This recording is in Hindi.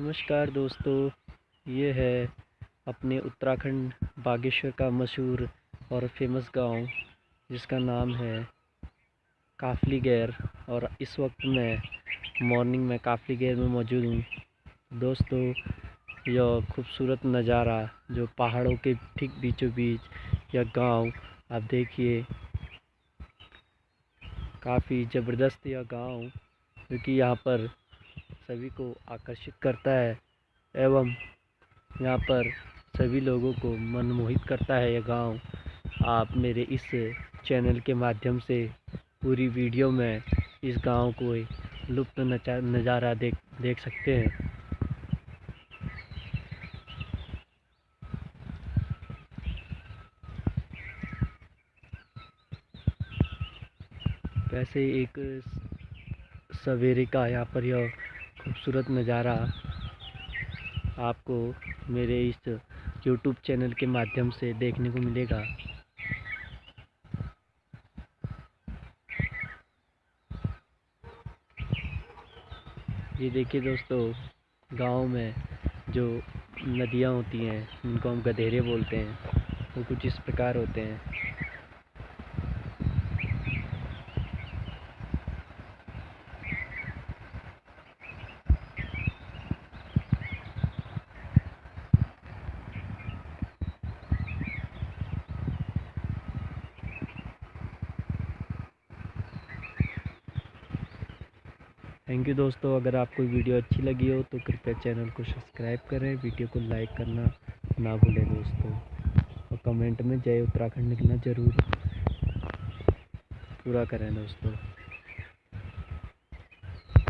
नमस्कार दोस्तों, ये है अपने उत्तराखंड बागेश्वर का मशहूर और फ़ेमस गाँव, जिसका नाम है काफली गैर। और इस वक्त मैं मॉर्निंग में काफली गैर में मौजूद हूँ। दोस्तों, यह खूबसूरत नज़ारा, जो पहाड़ों के ठीक बीचों बीच यह गाँव, आप देखिए। काफ़ी ज़बरदस्त यह गाँव, क्योंकि यहाँ पर सभी को आकर्षित करता है एवं यहाँ पर सभी लोगों को मनमोहित करता है यह गाँव। आप मेरे इस चैनल के माध्यम से पूरी वीडियो में इस गाँव को लुप्त नज़ारा देख देख सकते हैं। वैसे एक सवेरे का यहाँ पर यह खूबसूरत नज़ारा आपको मेरे इस यूट्यूब चैनल के माध्यम से देखने को मिलेगा। ये देखिए दोस्तों, गाँव में जो नदियाँ होती हैं उनको हम गधेरे बोलते हैं, वो कुछ इस प्रकार होते हैं। थैंक यू दोस्तों, अगर आपको वीडियो अच्छी लगी हो तो कृपया चैनल को सब्सक्राइब करें, वीडियो को लाइक करना ना भूलें दोस्तों। और कमेंट में जय उत्तराखंड लिखना ज़रूर। पूरा करें दोस्तों।